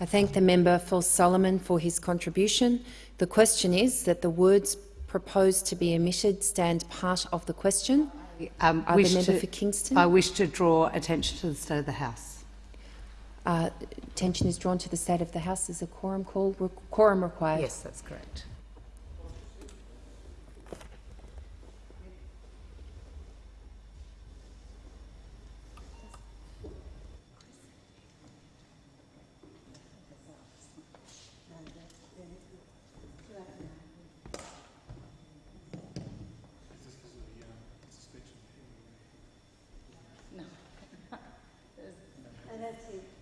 I thank the member for Solomon for his contribution. The question is that the words proposed to be omitted stand part of the question. Um, the wish member to- for Kingston? I wish to draw attention to the state of the House. Uh, attention is drawn to the state of the House. Is a quorum called? Re quorum required. Yes, that's correct. Do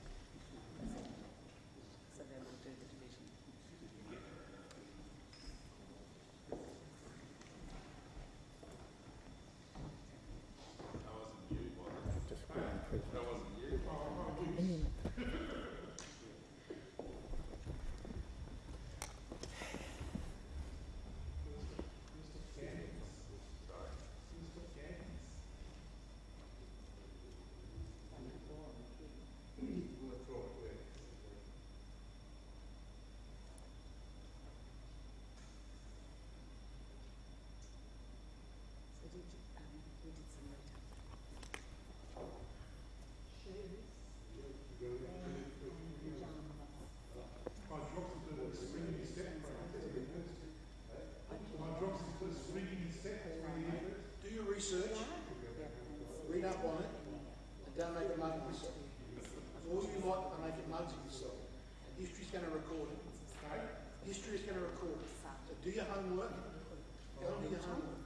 history's going to record it. History is going to record it. So do your homework. Go and do your homework.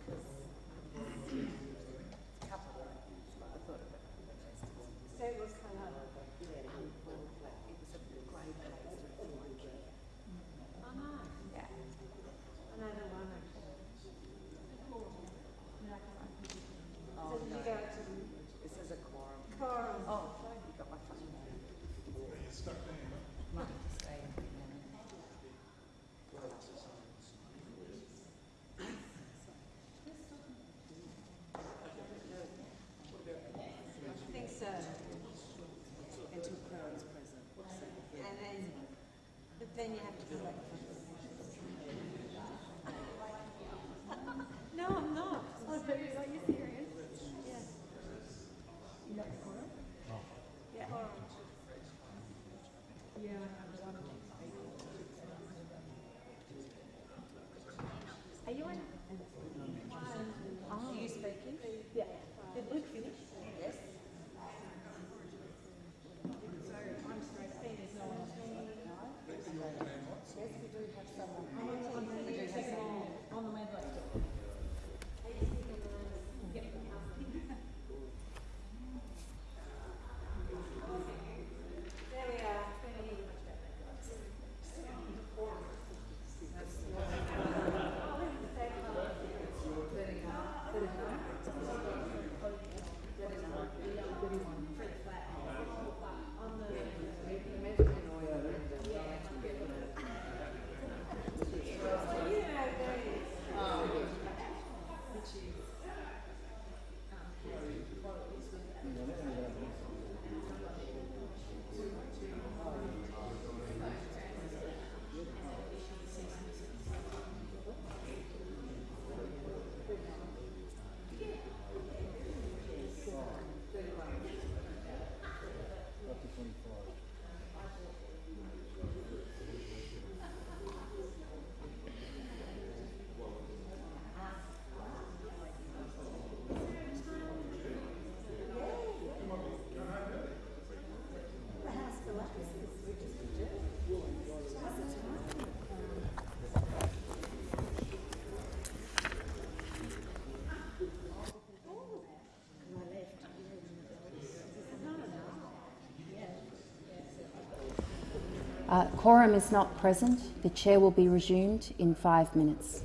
Uh, quorum is not present. The chair will be resumed in five minutes.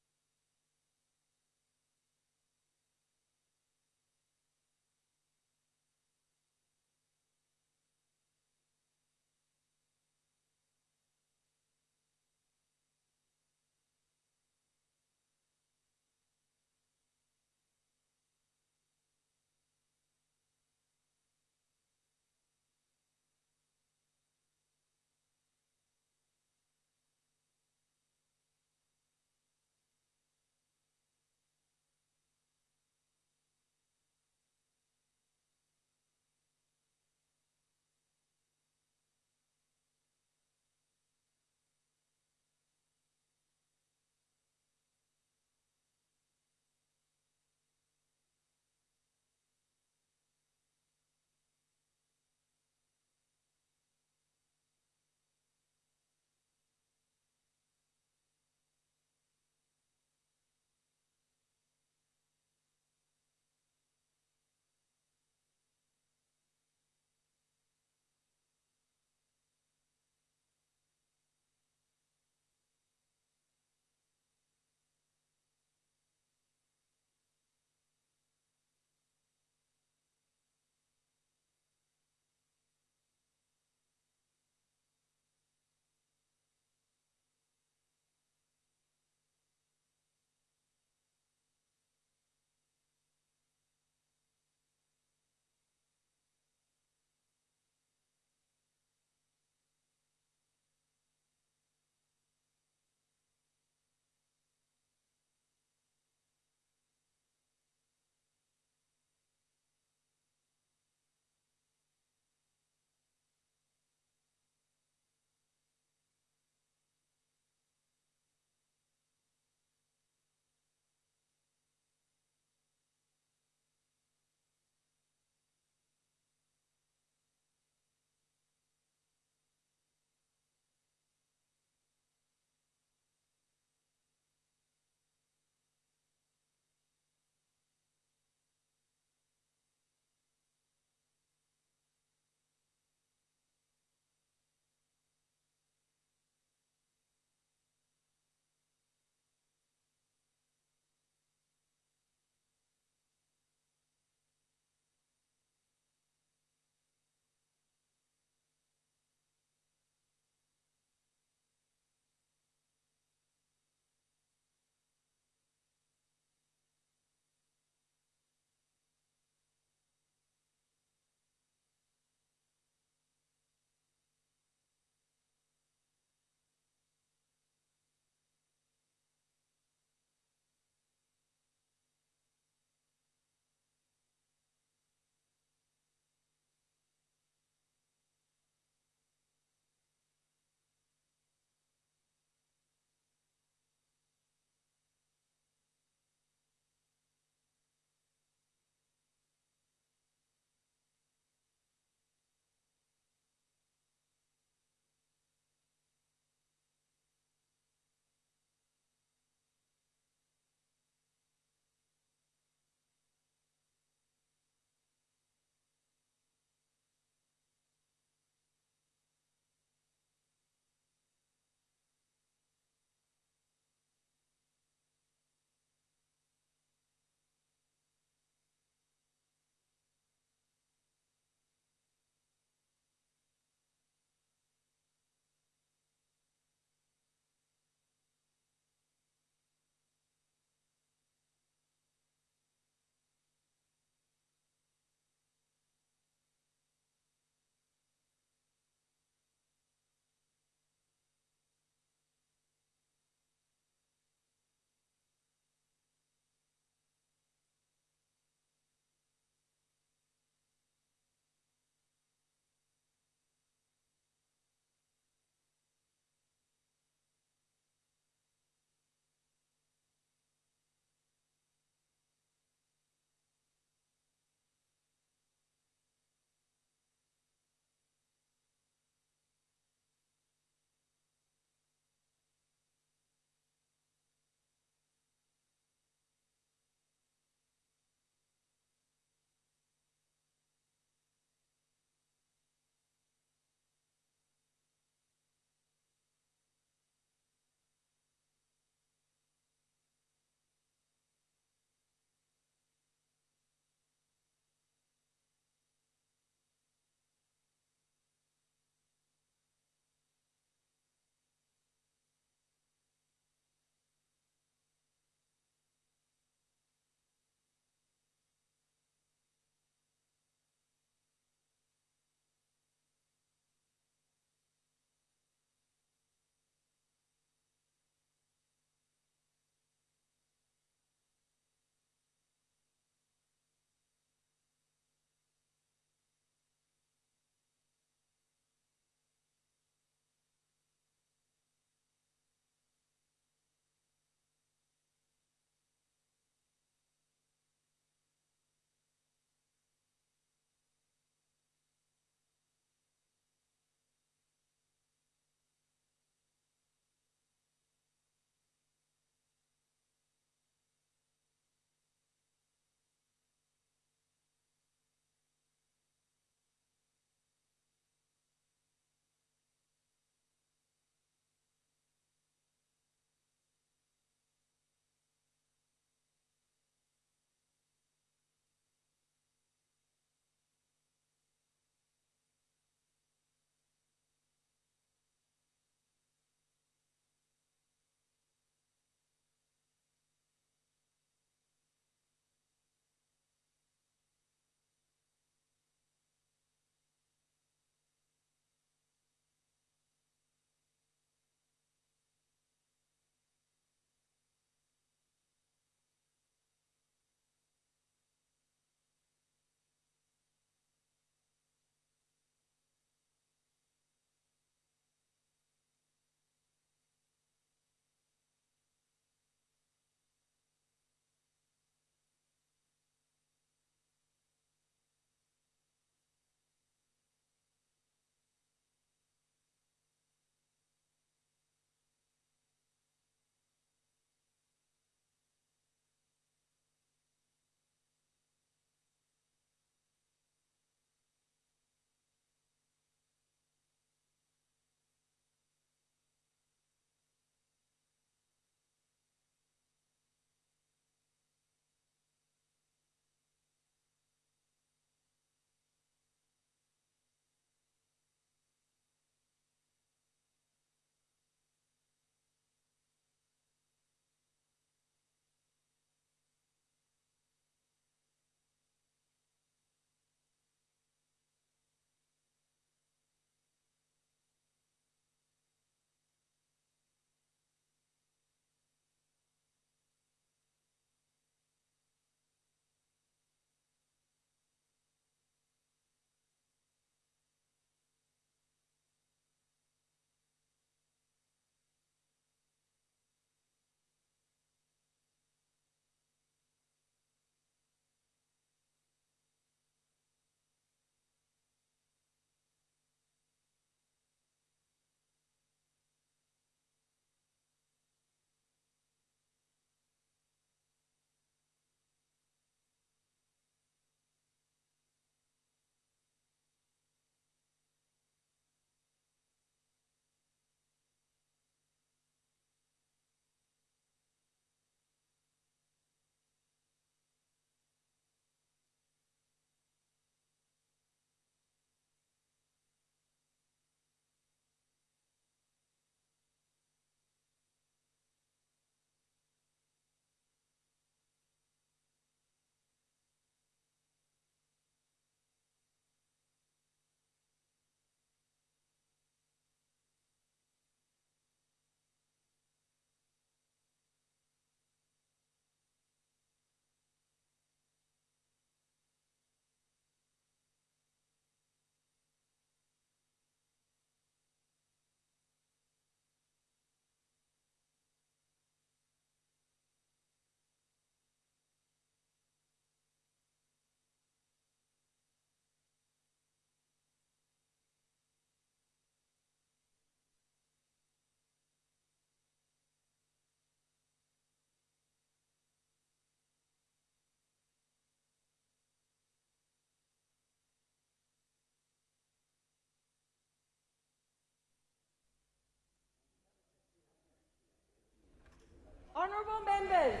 Davis,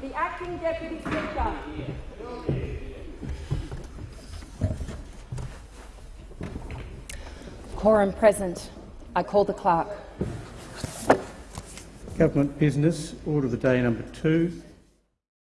the Acting Deputy Speaker. Quorum present. I call the clerk. Government business, order of the day number two,